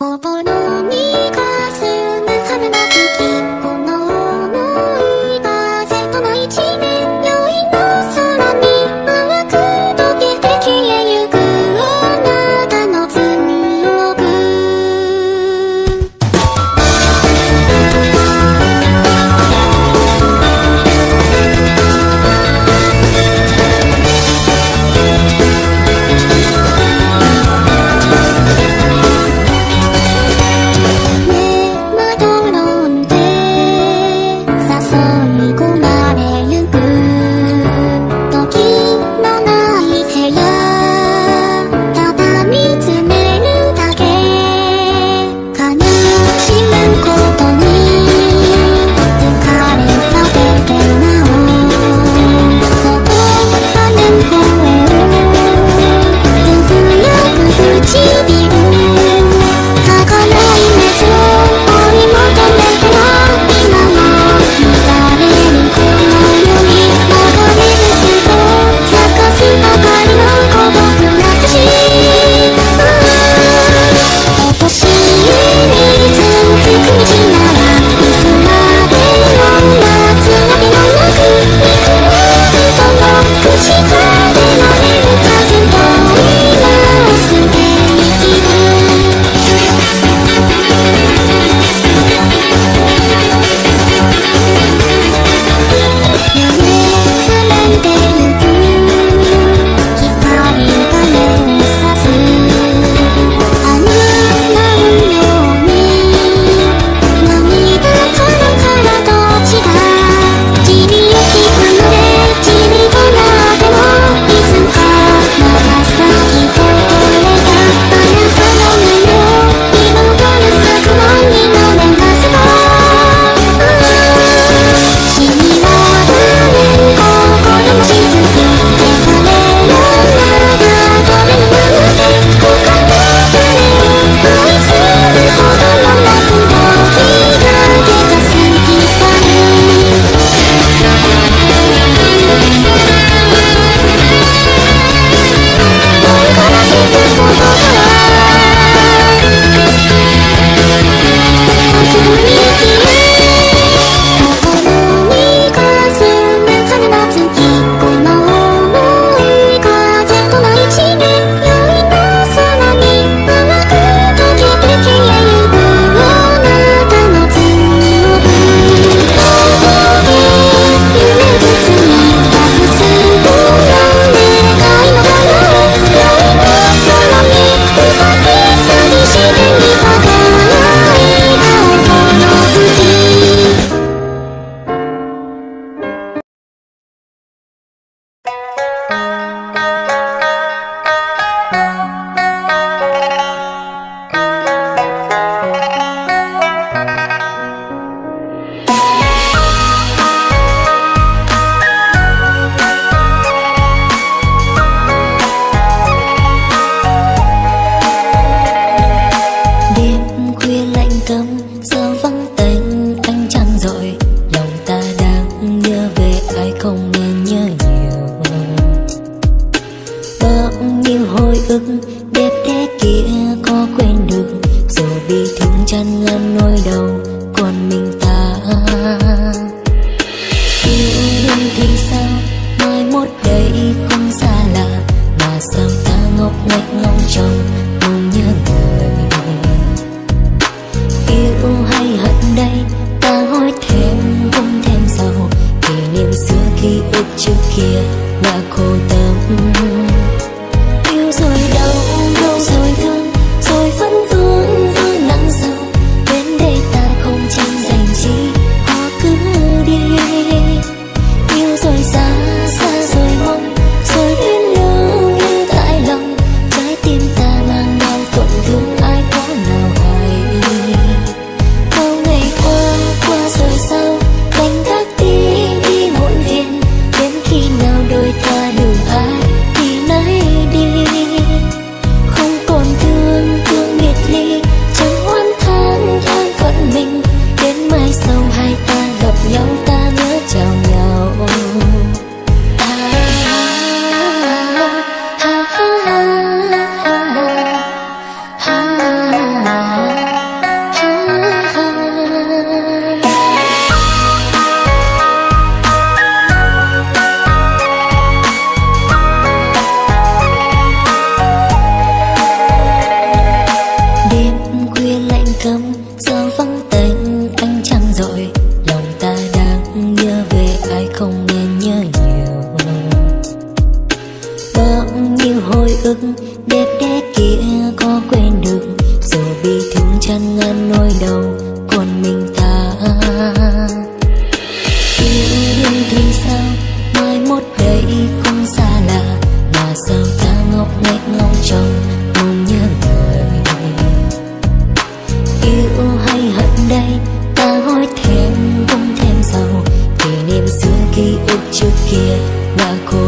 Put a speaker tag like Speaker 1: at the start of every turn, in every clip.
Speaker 1: để ta
Speaker 2: đẹp đẽ kia có quên được. Dù bị thương chân ngăn nỗi đau còn mình ta. Yêu đương thì sao? Mai mốt đây cũng xa lạ. Mà sao ta ngốc nghếch ngóng trong mong nhớ người? Yêu hay hận đây? Ta hỏi thêm, cũng thêm giàu Kỷ niệm xưa ký ức trước kia đã khô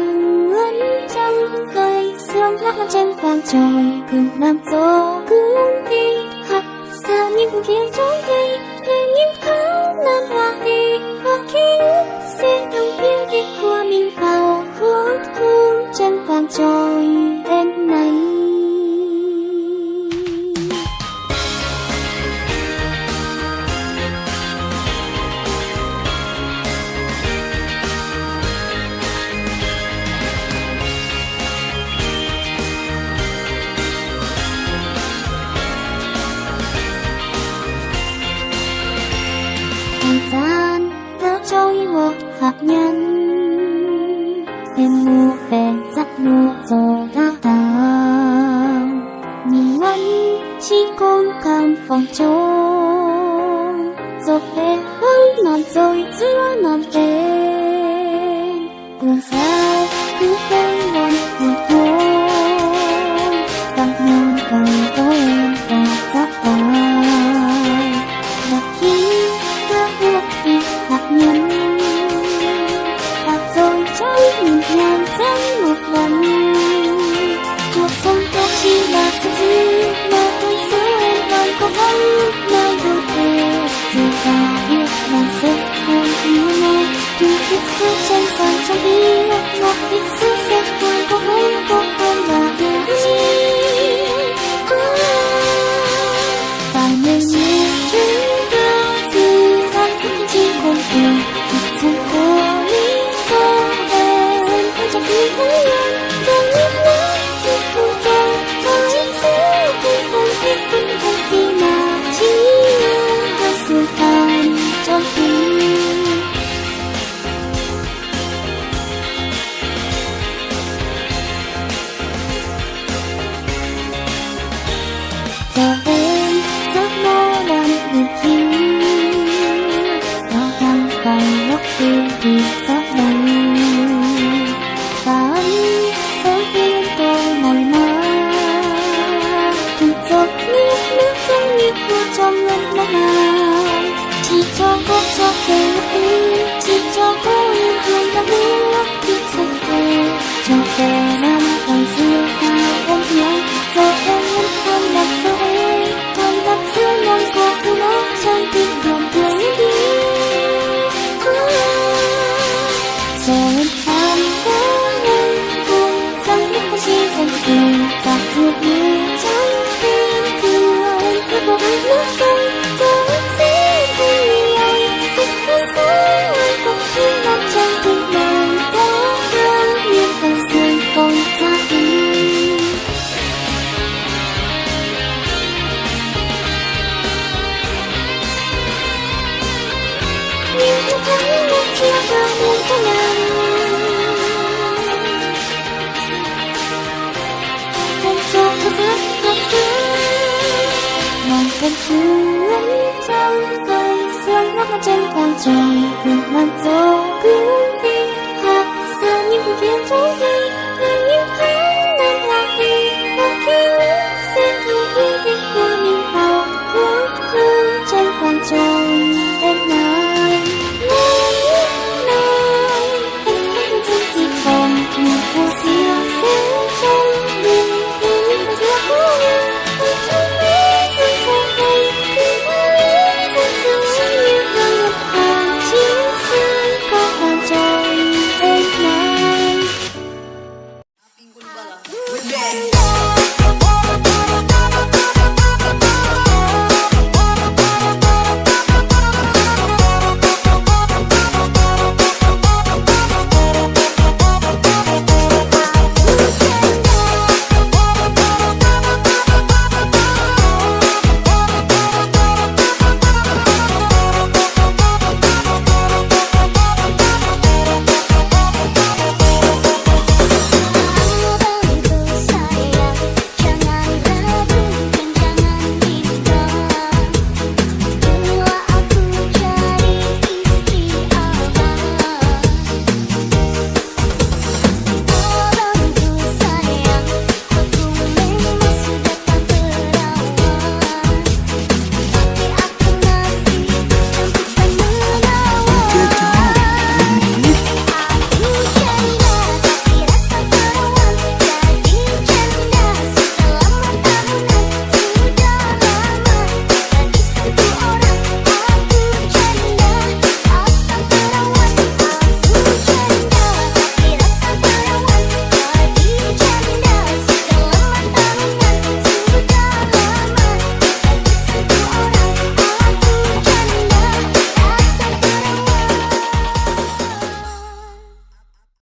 Speaker 3: Màn ngân trăng cây sương lắc trên vàng trời. Cứng nam gió cứ đi hạt xa những kia trôi cây. Để những tháng năm hoa đi. Và khi sẽ đồng biên đi của mình vào hút hương trên vàng trôi walking Trời.